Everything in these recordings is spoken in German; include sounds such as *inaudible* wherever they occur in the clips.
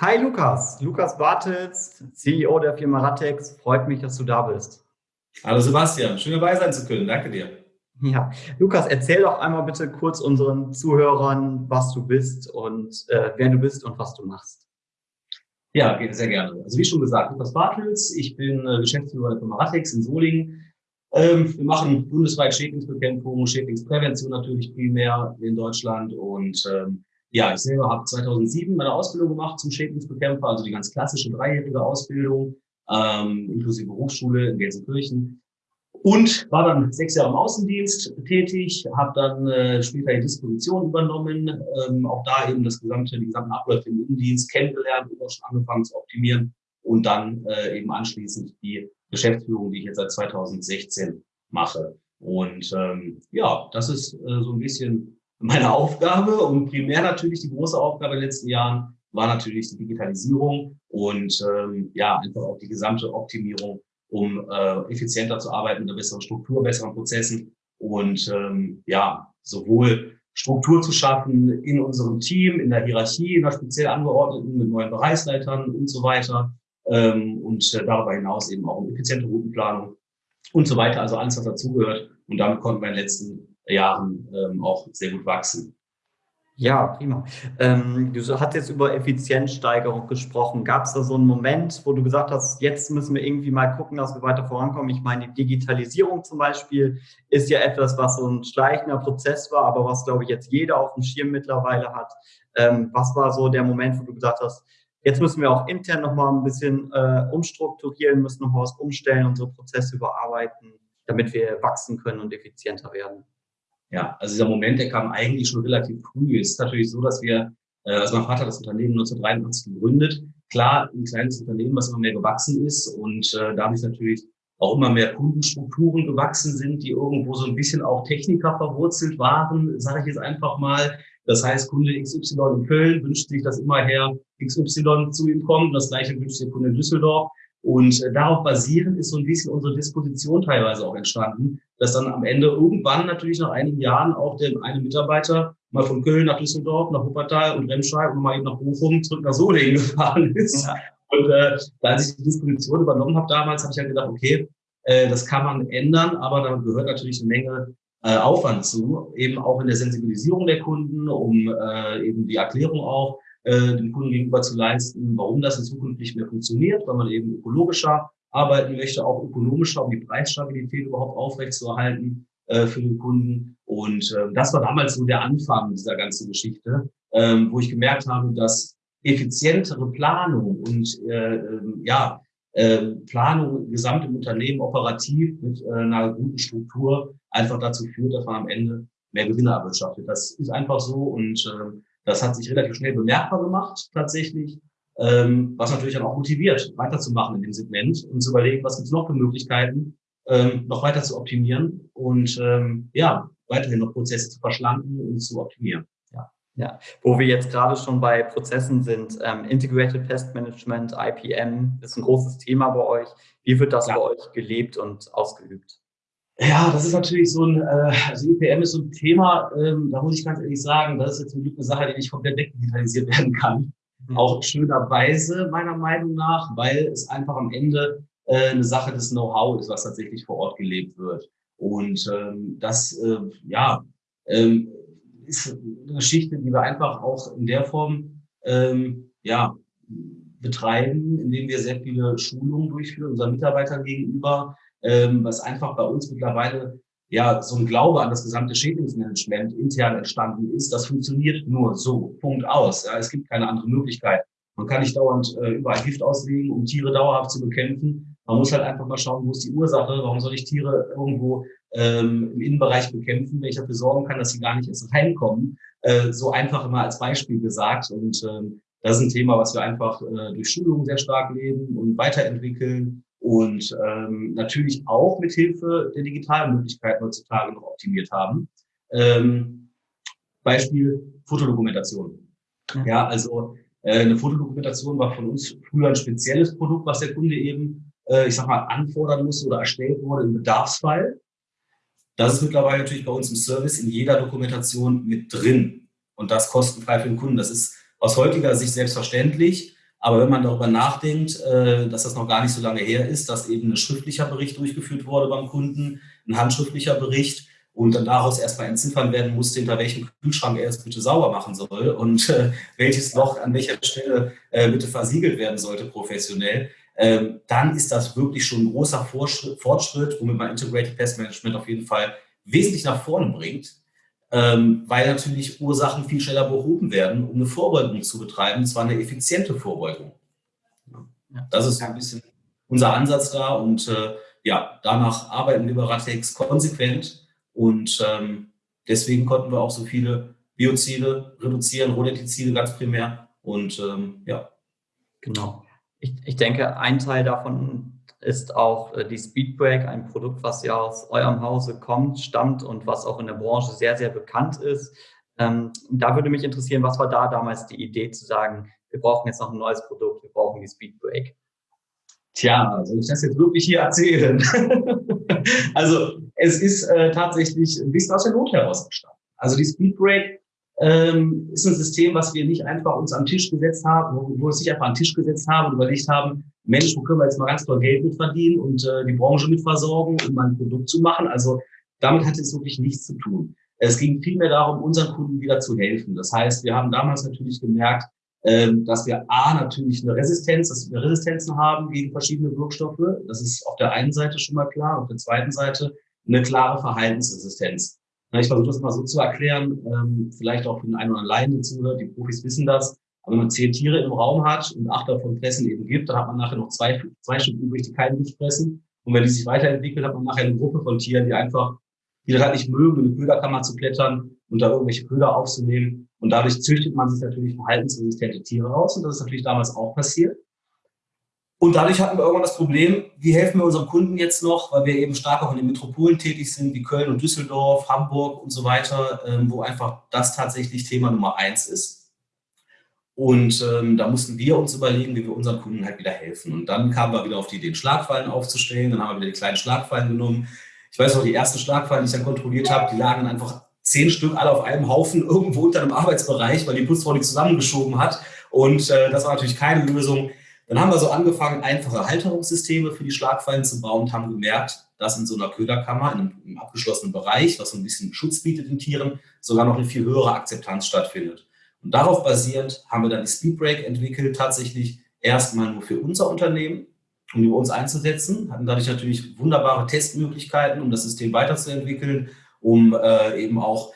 Hi Lukas, Lukas Bartels, CEO der Firma Ratex. Freut mich, dass du da bist. Hallo Sebastian, schön dabei sein zu können. Danke dir. Ja, Lukas, erzähl doch einmal bitte kurz unseren Zuhörern, was du bist und äh, wer du bist und was du machst. Ja, sehr gerne. Also wie schon gesagt, Lukas Bartels, ich bin äh, Geschäftsführer der Firma Ratex in Solingen. Ähm, wir machen bundesweit Schädlingsbekämpfung, Schädlingsprävention natürlich primär in Deutschland und ähm, ja, ich selber habe 2007 meine Ausbildung gemacht zum Schädlingsbekämpfer, also die ganz klassische dreijährige Ausbildung, ähm, inklusive Berufsschule in Gelsenkirchen. Und war dann sechs Jahre im Außendienst tätig, habe dann äh, später die Disposition übernommen, ähm, auch da eben das gesamte, die gesamten Abläufe im Innendienst kennengelernt und auch schon angefangen zu optimieren und dann äh, eben anschließend die Geschäftsführung, die ich jetzt seit 2016 mache. Und ähm, ja, das ist äh, so ein bisschen meine Aufgabe und primär natürlich die große Aufgabe in den letzten Jahren war natürlich die Digitalisierung und ähm, ja, einfach auch die gesamte Optimierung, um äh, effizienter zu arbeiten, mit einer besseren Struktur, besseren Prozessen und ähm, ja, sowohl Struktur zu schaffen in unserem Team, in der Hierarchie, in der speziell angeordneten, mit neuen Bereichsleitern und so weiter ähm, und äh, darüber hinaus eben auch um effiziente Routenplanung und so weiter, also alles, was dazugehört. Und damit konnten wir in den letzten Jahren ähm, auch sehr gut wachsen. Ja, prima. Ähm, du hast jetzt über Effizienzsteigerung gesprochen. Gab es da so einen Moment, wo du gesagt hast, jetzt müssen wir irgendwie mal gucken, dass wir weiter vorankommen? Ich meine, die Digitalisierung zum Beispiel ist ja etwas, was so ein schleichender Prozess war, aber was, glaube ich, jetzt jeder auf dem Schirm mittlerweile hat. Ähm, was war so der Moment, wo du gesagt hast, jetzt müssen wir auch intern nochmal ein bisschen äh, umstrukturieren, müssen nochmal was umstellen, unsere Prozesse überarbeiten, damit wir wachsen können und effizienter werden? Ja, also dieser Moment, der kam eigentlich schon relativ früh. Es ist natürlich so, dass wir, äh, also mein Vater hat das Unternehmen 1983 gegründet. Klar, ein kleines Unternehmen, was immer mehr gewachsen ist und äh, dadurch natürlich auch immer mehr Kundenstrukturen gewachsen sind, die irgendwo so ein bisschen auch Techniker verwurzelt waren, sage ich jetzt einfach mal. Das heißt, Kunde XY in Köln wünscht sich, dass immer Herr XY zu ihm kommt. Das gleiche wünscht der Kunde in Düsseldorf. Und äh, darauf basierend ist so ein bisschen unsere Disposition teilweise auch entstanden, dass dann am Ende irgendwann natürlich nach einigen Jahren auch der eine Mitarbeiter mal von Köln nach Düsseldorf, nach Wuppertal und Remscheid und mal eben nach Bochum zurück nach Solingen *laughs* gefahren ist. Ja. Und äh, als ich die Disposition übernommen habe damals, habe ich halt gedacht, okay, äh, das kann man ändern, aber da gehört natürlich eine Menge äh, Aufwand zu, eben auch in der Sensibilisierung der Kunden, um äh, eben die Erklärung auch äh, dem Kunden gegenüber zu leisten, warum das in Zukunft nicht mehr funktioniert, weil man eben ökologischer arbeiten möchte, auch ökonomischer, um die Preisstabilität überhaupt aufrechtzuerhalten äh, für den Kunden. Und äh, das war damals so der Anfang dieser ganzen Geschichte, ähm, wo ich gemerkt habe, dass effizientere Planung und äh, äh, ja, äh, Planung gesamt im Unternehmen operativ mit äh, einer guten Struktur einfach dazu führt, dass man am Ende mehr Gewinne erwirtschaftet. Das ist einfach so und äh, das hat sich relativ schnell bemerkbar gemacht, tatsächlich, ähm, was natürlich dann auch motiviert, weiterzumachen in dem Segment und zu überlegen, was gibt es noch für Möglichkeiten, ähm, noch weiter zu optimieren und ähm, ja, weiterhin noch Prozesse zu verschlanken und zu optimieren. Ja. Ja, wo wir jetzt gerade schon bei Prozessen sind, ähm, Integrated Pest Management, IPM, ist ein großes Thema bei euch. Wie wird das ja. bei euch gelebt und ausgeübt? Ja, das ist natürlich so ein, äh, also IPM ist so ein Thema, ähm, da muss ich ganz ehrlich sagen, das ist jetzt zum Glück eine Sache, die nicht komplett wegdigitalisiert werden kann. Mhm. Auch schönerweise meiner Meinung nach, weil es einfach am Ende äh, eine Sache des Know-how ist, was tatsächlich vor Ort gelebt wird. Und ähm, das, äh, ja, ähm, ist eine Geschichte, die wir einfach auch in der Form, ähm, ja, betreiben, indem wir sehr viele Schulungen durchführen unseren Mitarbeitern gegenüber, ähm, was einfach bei uns mittlerweile ja so ein Glaube an das gesamte Schädlingsmanagement intern entstanden ist. Das funktioniert nur so. Punkt aus. Ja, es gibt keine andere Möglichkeit. Man kann nicht dauernd äh, überall Gift auslegen, um Tiere dauerhaft zu bekämpfen. Man muss halt einfach mal schauen, wo ist die Ursache, warum soll ich Tiere irgendwo ähm, im Innenbereich bekämpfen, wenn ich dafür sorgen kann, dass sie gar nicht erst reinkommen. Äh, so einfach immer als Beispiel gesagt. Und ähm, das ist ein Thema, was wir einfach äh, durch Schulungen sehr stark leben und weiterentwickeln und ähm, natürlich auch mit Hilfe der digitalen Möglichkeiten heutzutage noch optimiert haben. Ähm, Beispiel Fotodokumentation. Ja, ja also äh, eine Fotodokumentation war von uns früher ein spezielles Produkt, was der Kunde eben, äh, ich sag mal, anfordern musste oder erstellt wurde im Bedarfsfall. Das ist mittlerweile natürlich bei uns im Service in jeder Dokumentation mit drin und das kostenfrei für den Kunden. Das ist aus heutiger Sicht selbstverständlich, Aber wenn man darüber nachdenkt, äh, dass das noch gar nicht so lange her ist, dass eben ein schriftlicher Bericht durchgeführt wurde beim Kunden, ein handschriftlicher Bericht und dann daraus erstmal entziffern werden musste, hinter welchem Kühlschrank er es bitte sauber machen soll und äh, welches Loch an welcher Stelle äh, bitte versiegelt werden sollte professionell, ähm, dann ist das wirklich schon ein großer Fortschritt, womit man Integrated Pest Management auf jeden Fall wesentlich nach vorne bringt, ähm, weil natürlich Ursachen viel schneller behoben werden, um eine Vorbeugung zu betreiben, und zwar eine effiziente Vorbeugung. Das ist ein bisschen unser Ansatz da und äh, ja, danach arbeiten wir bei Ratex konsequent und ähm, deswegen konnten wir auch so viele Biozide reduzieren, Rodentizide ganz primär und ähm, ja. Genau. Ich, ich denke, ein Teil davon ist auch äh, die Speedbreak, ein Produkt, was ja aus eurem Hause kommt, stammt und was auch in der Branche sehr, sehr bekannt ist. Ähm, da würde mich interessieren, was war da damals die Idee zu sagen, wir brauchen jetzt noch ein neues Produkt, wir brauchen die Speedbreak? Tja, soll ich das jetzt wirklich hier erzählen? *laughs* also es ist äh, tatsächlich ein bisschen aus der Not heraus entstanden. Also die Speedbreak ähm, ist ein System, was wir nicht einfach uns am Tisch gesetzt haben, wo, wir uns nicht einfach am Tisch gesetzt haben und überlegt haben, Mensch, wo können wir jetzt mal ganz toll Geld mit verdienen und äh, die Branche mit versorgen, um mal ein Produkt zu machen. Also damit hat es wirklich nichts zu tun. Es ging vielmehr darum, unseren Kunden wieder zu helfen. Das heißt, wir haben damals natürlich gemerkt, ähm, dass wir A, natürlich eine Resistenz, dass wir Resistenzen haben gegen verschiedene Wirkstoffe. Das ist auf der einen Seite schon mal klar. Auf der zweiten Seite eine klare Verhaltensresistenz. Ich versuche das mal so zu erklären, ähm, vielleicht auch für den einen oder anderen zuhört, die Profis wissen das. Aber wenn man zehn Tiere im Raum hat und acht davon fressen eben gibt, dann hat man nachher noch zwei, zwei Stück übrig, die keinen Gift fressen. Und wenn die sich weiterentwickeln, hat man nachher eine Gruppe von Tieren, die einfach, die das halt nicht mögen, in eine Köderkammer zu klettern und da irgendwelche Köder aufzunehmen. Und dadurch züchtet man sich natürlich verhaltensresistente Tiere raus. Und das ist natürlich damals auch passiert. Und dadurch hatten wir irgendwann das Problem, wie helfen wir unserem Kunden jetzt noch, weil wir eben stark auch in den Metropolen tätig sind, wie Köln und Düsseldorf, Hamburg und so weiter, ähm, wo einfach das tatsächlich Thema Nummer eins ist. Und ähm, da mussten wir uns überlegen, wie wir unseren Kunden halt wieder helfen. Und dann kamen wir wieder auf die Idee, Schlagfallen aufzustellen. Dann haben wir wieder die kleinen Schlagfallen genommen. Ich weiß noch, die ersten Schlagfallen, die ich dann kontrolliert habe, die lagen einfach zehn Stück alle auf einem Haufen irgendwo unter einem Arbeitsbereich, weil die Putzfrau die zusammengeschoben hat. Und äh, das war natürlich keine Lösung. Dann haben wir so angefangen, einfache Halterungssysteme für die Schlagfallen zu bauen und haben gemerkt, dass in so einer Köderkammer, in einem, abgeschlossenen Bereich, was so ein bisschen Schutz bietet den Tieren, sogar noch eine viel höhere Akzeptanz stattfindet. Und darauf basierend haben wir dann die Speedbreak entwickelt, tatsächlich erstmal nur für unser Unternehmen, um die bei uns einzusetzen, hatten dadurch natürlich wunderbare Testmöglichkeiten, um das System weiterzuentwickeln, um äh, eben auch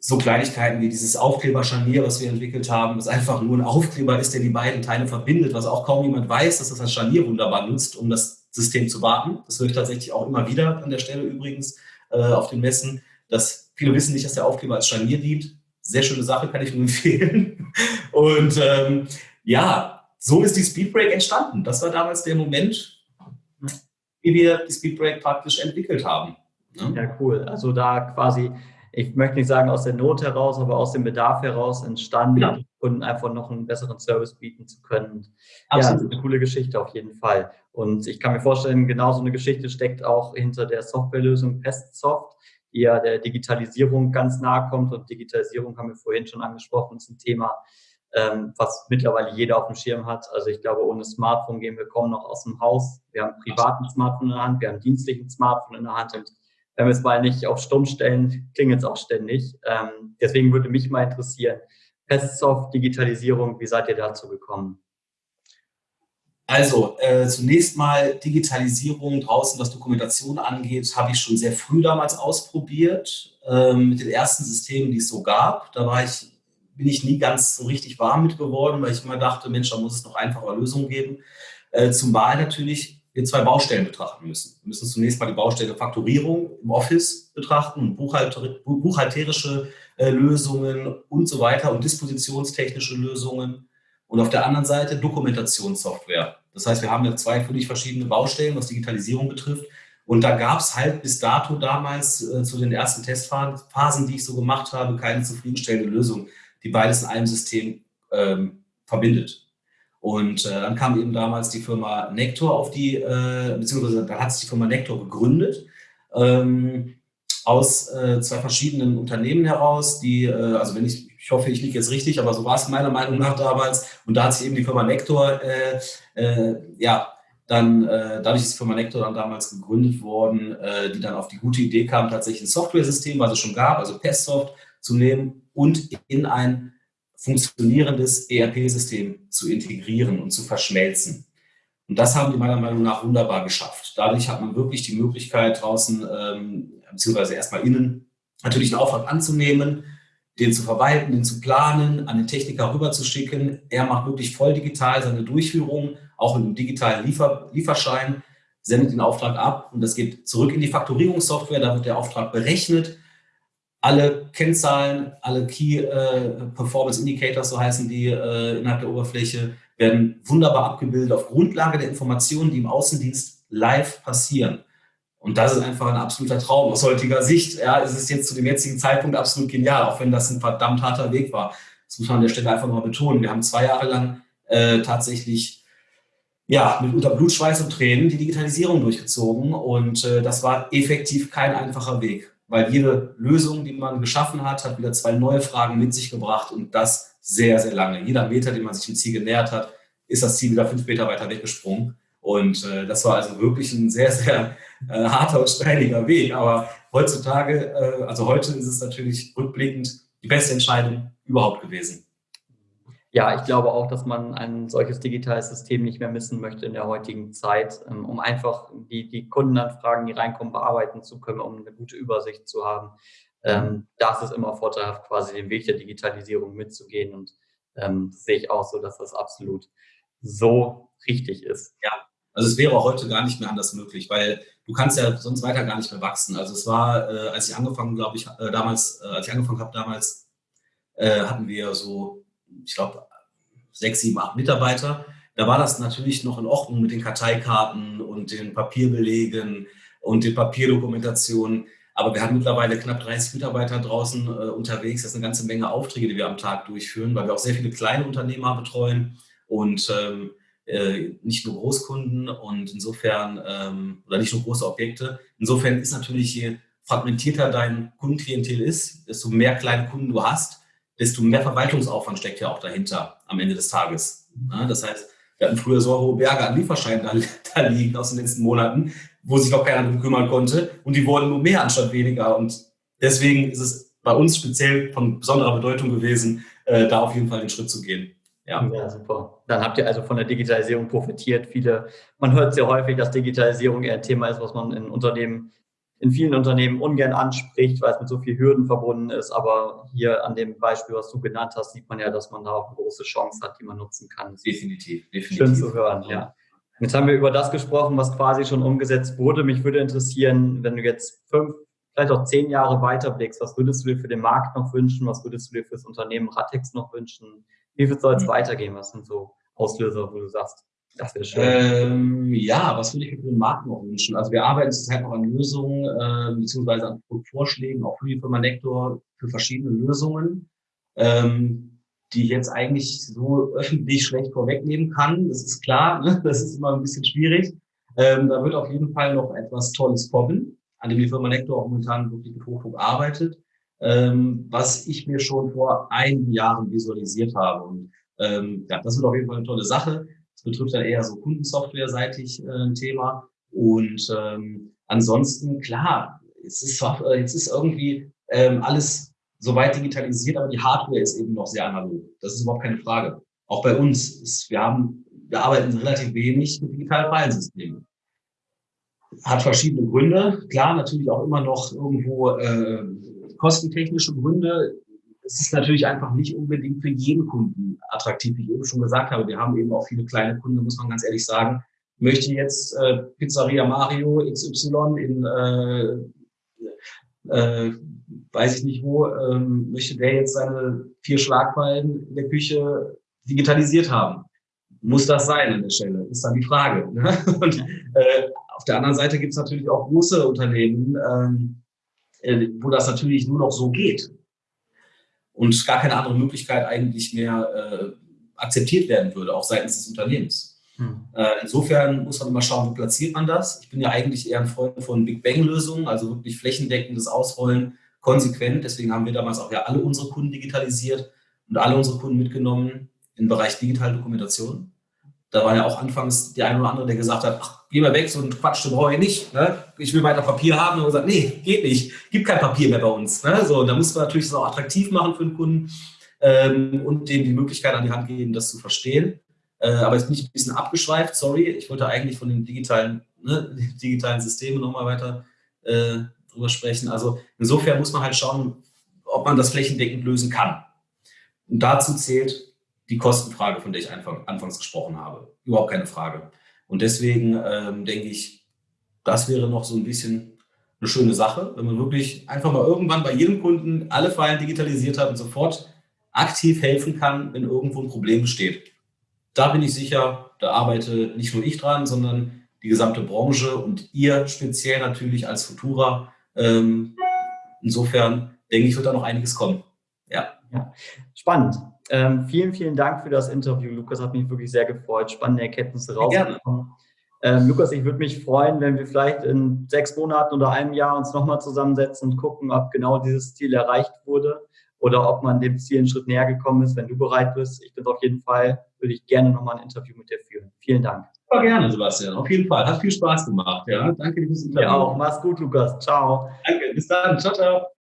so Kleinigkeiten wie dieses Aufkleber-Scharnier, was wir entwickelt haben, das einfach nur ein Aufkleber ist, der die beiden Teile verbindet, was auch kaum jemand weiß, dass das als Scharnier wunderbar nutzt, um das System zu warten. Das höre ich tatsächlich auch immer wieder an der Stelle übrigens äh, auf den Messen, dass viele wissen nicht, dass der Aufkleber als Scharnier dient. Sehr schöne Sache, kann ich nur *laughs* empfehlen. Und ähm, ja, so ist die Speedbreak entstanden. Das war damals der Moment, wie wir die Speedbreak praktisch entwickelt haben. Ne? Ja, cool. Also da quasi ich möchte nicht sagen aus der Not heraus, aber aus dem Bedarf heraus entstanden, ja. Kunden einfach noch einen besseren Service bieten zu können. Absolut. Ja, eine coole Geschichte auf jeden Fall. Und ich kann mir vorstellen, genau so eine Geschichte steckt auch hinter der Softwarelösung PestSoft, die ja der Digitalisierung ganz nahe kommt. Und Digitalisierung haben wir vorhin schon angesprochen, ist ein Thema, ähm, was mittlerweile jeder auf dem Schirm hat. Also ich glaube, ohne Smartphone gehen wir kaum noch aus dem Haus. Wir haben privaten Smartphone in der Hand, wir haben dienstlichen Smartphone in der Hand und wenn wir es mal nicht auf stumm stellen, klingelt es auch ständig. Ähm, deswegen würde mich mal interessieren, Pestsoft, Digitalisierung, wie seid ihr dazu gekommen? Also äh, zunächst mal Digitalisierung draußen, was Dokumentation angeht, habe ich schon sehr früh damals ausprobiert ähm, mit den ersten Systemen, die es so gab. Da war ich, bin ich nie ganz so richtig warm mit geworden, weil ich immer dachte, Mensch, da muss es noch einfache Lösungen geben. Äh, zum Wahl natürlich wir zwei Baustellen betrachten müssen. Wir müssen zunächst mal die Baustelle Faktorierung im Office betrachten und buchhalter, buchhalterische äh, Lösungen und so weiter und dispositionstechnische Lösungen. Und auf der anderen Seite Dokumentationssoftware. Das heißt, wir haben ja zwei völlig verschiedene Baustellen, was Digitalisierung betrifft. Und da gab es halt bis dato damals äh, zu den ersten Testphasen, die ich so gemacht habe, keine zufriedenstellende Lösung, die beides in einem System ähm, verbindet. Und äh, dann kam eben damals die Firma Nector auf die, äh, beziehungsweise da hat sich die Firma Nector gegründet, ähm, aus äh, zwei verschiedenen Unternehmen heraus, die, äh, also wenn ich ich hoffe, ich liege jetzt richtig, aber so war es meiner Meinung nach damals. Und da hat sich eben die Firma Nector, äh, äh, ja, dann, dadurch ist die Firma Nector dann damals gegründet worden, die dann auf die gute Idee kam, tatsächlich ein Software-System, was es schon gab, also Pestsoft, zu nehmen und in ein funktionierendes ERP-System zu integrieren und zu verschmelzen. Und das haben die meiner Meinung nach wunderbar geschafft. Dadurch hat man wirklich die Möglichkeit draußen, ähm, beziehungsweise erstmal innen, natürlich einen Auftrag anzunehmen, den zu verwalten, den zu planen, an den Techniker rüberzuschicken. Er macht wirklich voll digital seine Durchführung, auch mit einem digitalen Liefer Lieferschein, sendet den Auftrag ab und das geht zurück in die Faktorierungssoftware. Da wird der Auftrag berechnet. Alle Kennzahlen, alle Key äh, Performance Indicators, so heißen die äh, innerhalb der Oberfläche, werden wunderbar abgebildet auf Grundlage der Informationen, die im Außendienst live passieren. Und das ist einfach ein absoluter Traum aus heutiger Sicht. Ja, es ist jetzt zu dem jetzigen Zeitpunkt absolut genial, auch wenn das ein verdammt harter Weg war. Das muss man an der Stelle einfach mal betonen. Wir haben zwei Jahre lang äh, tatsächlich ja, mit unter Blut, Schweiß und Tränen die Digitalisierung durchgezogen. Und äh, das war effektiv kein einfacher Weg, weil jede Lösung, die man geschaffen hat, hat wieder zwei neue Fragen mit sich gebracht und das sehr, sehr lange. Jeder Meter, den man sich dem Ziel genähert hat, ist das Ziel wieder fünf Meter weiter weggesprungen. Und äh, das war also wirklich ein sehr, sehr äh, harter und steiniger Weg. Aber heutzutage, äh, also heute ist es natürlich rückblickend die beste Entscheidung überhaupt gewesen. Ja, ich glaube auch, dass man ein solches digitales System nicht mehr missen möchte in der heutigen Zeit, ähm, um einfach die, die Kundenanfragen, die reinkommen, bearbeiten zu können, um eine gute Übersicht zu haben. Ähm, da ist es immer vorteilhaft, quasi den Weg der Digitalisierung mitzugehen. Und ähm, das sehe ich auch so, dass das absolut so richtig ist. Ja, also es wäre heute gar nicht mehr anders möglich, weil du kannst ja sonst weiter gar nicht mehr wachsen. Also es war, äh, als ich angefangen, glaube ich, äh, damals, äh, als ich angefangen habe damals, hatten wir so, ich glaube, sechs, sieben, acht Mitarbeiter. Da war das natürlich noch in Ordnung mit den Karteikarten und den Papierbelegen und den Papierdokumentationen. Aber wir haben mittlerweile knapp 30 Mitarbeiter draußen äh, unterwegs. Das ist eine ganze Menge Aufträge, die wir am Tag durchführen, weil wir auch sehr viele kleine Unternehmer betreuen. Und ähm, äh, nicht nur Großkunden und insofern, ähm, oder nicht nur große Objekte. Insofern ist natürlich, je fragmentierter dein Kundenklientel ist, desto mehr kleine Kunden du hast, desto mehr Verwaltungsaufwand steckt ja auch dahinter am Ende des Tages. Ja, das heißt, wir hatten früher so hohe Berge an Lieferscheinen da, *laughs* da, liegen aus den letzten Monaten, wo sich noch keiner darum kümmern konnte und die wurden nur mehr anstatt weniger. Und deswegen ist es bei uns speziell von besonderer Bedeutung gewesen, äh, da auf jeden Fall den Schritt zu gehen. Ja. ja, super. Dann habt ihr also von der Digitalisierung profitiert. Viele, man hört sehr häufig, dass Digitalisierung eher ein Thema ist, was man in Unternehmen, in vielen Unternehmen ungern anspricht, weil es mit so vielen Hürden verbunden ist. Aber hier an dem Beispiel, was du genannt hast, sieht man ja, dass man da auch eine große Chance hat, die man nutzen kann. Definitiv, definitiv. Schön zu hören, ja. Jetzt haben wir über das gesprochen, was quasi schon umgesetzt wurde. Mich würde interessieren, wenn du jetzt fünf, vielleicht auch zehn Jahre weiterblickst, was würdest du dir für den Markt noch wünschen? Was würdest du dir für das Unternehmen Ratex noch wünschen? Wie soll es mhm. weitergehen? Was sind so Auslöser, wo du sagst, das wäre schön? Ähm, ja, was würde ich mir für den Markt noch wünschen? Also wir arbeiten zurzeit noch an Lösungen, äh, beziehungsweise an Vorschlägen, auch für die Firma Nektor, für verschiedene Lösungen, ähm, die ich jetzt eigentlich so öffentlich schlecht vorwegnehmen kann. Das ist klar, ne? *laughs* das ist immer ein bisschen schwierig. Ähm, da wird auf jeden Fall noch etwas Tolles kommen, an dem die Firma Nektor auch momentan wirklich mit Hochdruck arbeitet ähm, was ich mir schon vor einigen Jahren visualisiert habe. Und ähm, ja, das wird auf jeden Fall eine tolle Sache. Das betrifft dann eher so Kundensoftware-seitig äh, ein Thema. Und ähm, ansonsten, klar, es ist, äh, jetzt ist irgendwie ähm, alles soweit digitalisiert, aber die Hardware ist eben noch sehr analog. Das ist überhaupt keine Frage. Auch bei uns ist, wir haben, wir arbeiten relativ wenig mit digitalen Filesystemen. Hat verschiedene Gründe. Klar, natürlich auch immer noch irgendwo äh, kostentechnische Gründe. Es ist natürlich einfach nicht unbedingt für jeden Kunden attraktiv, wie ich eben schon gesagt habe. Wir haben eben auch viele kleine Kunden, muss man ganz ehrlich sagen. Möchte jetzt äh, Pizzeria Mario XY in, äh, äh, weiß ich nicht wo, ähm, möchte der jetzt seine vier Schlagfallen in der Küche digitalisiert haben? Muss das sein an der Stelle? Ist dann die Frage. Ne? *laughs* Und äh, auf der anderen Seite gibt es natürlich auch große Unternehmen, ähm, äh, wo das natürlich nur noch so geht und gar keine andere Möglichkeit eigentlich mehr äh, akzeptiert werden würde, auch seitens des Unternehmens. Hm. Äh, insofern muss man immer schauen, wo platziert man das. Ich bin ja eigentlich eher ein Freund von Big Bang-Lösungen, also wirklich flächendeckendes Ausrollen konsequent. Deswegen haben wir damals auch ja alle unsere Kunden digitalisiert und alle unsere Kunden mitgenommen im Bereich digitale Dokumentation. Da war ja auch anfangs der eine oder andere, der gesagt hat, ach, geh mal weg, so ein Quatsch, du brauche ich nicht. Ne? Ich will weiter Papier haben. Und gesagt, nee, geht nicht. Gibt kein Papier mehr bei uns. Ne? So, und da muss man natürlich das auch attraktiv machen für den Kunden ähm, und dem die Möglichkeit an die Hand geben, das zu verstehen. Äh, aber jetzt bin ich ein bisschen abgeschweift, sorry. Ich wollte eigentlich von den digitalen, ne, *laughs* digitalen Systemen nochmal weiter äh, drüber sprechen. Also insofern muss man halt schauen, ob man das flächendeckend lösen kann. Und dazu zählt die Kostenfrage, von der ich einfach, anfangs gesprochen habe. Überhaupt keine Frage. Und deswegen ähm, denke ich, das wäre noch so ein bisschen eine schöne Sache, wenn man wirklich einfach mal irgendwann bei jedem Kunden alle Fallen digitalisiert hat und sofort aktiv helfen kann, wenn irgendwo ein Problem besteht. Da bin ich sicher, da arbeite nicht nur ich dran, sondern die gesamte Branche und ihr speziell natürlich als Futura. Ähm, insofern denke ich, wird da noch einiges kommen. Ja. ja. Spannend. Ähm, vielen, vielen Dank für das Interview, Lukas. Hat mich wirklich sehr gefreut. Spannende Erkenntnisse rausgekommen. Ähm, Lukas, ich würde mich freuen, wenn wir vielleicht in sechs Monaten oder einem Jahr uns nochmal zusammensetzen und gucken, ob genau dieses Ziel erreicht wurde oder ob man dem Ziel einen Schritt näher gekommen ist. Wenn du bereit bist, ich bin auf jeden Fall, würde ich gerne nochmal ein Interview mit dir führen. Vielen Dank. Super gerne, Sebastian. Auf jeden Fall. Hat viel Spaß gemacht. Ja, danke fürs Interview. Ja auch. Mach's gut, Lukas. Ciao. Danke. Bis dann. Ciao, ciao.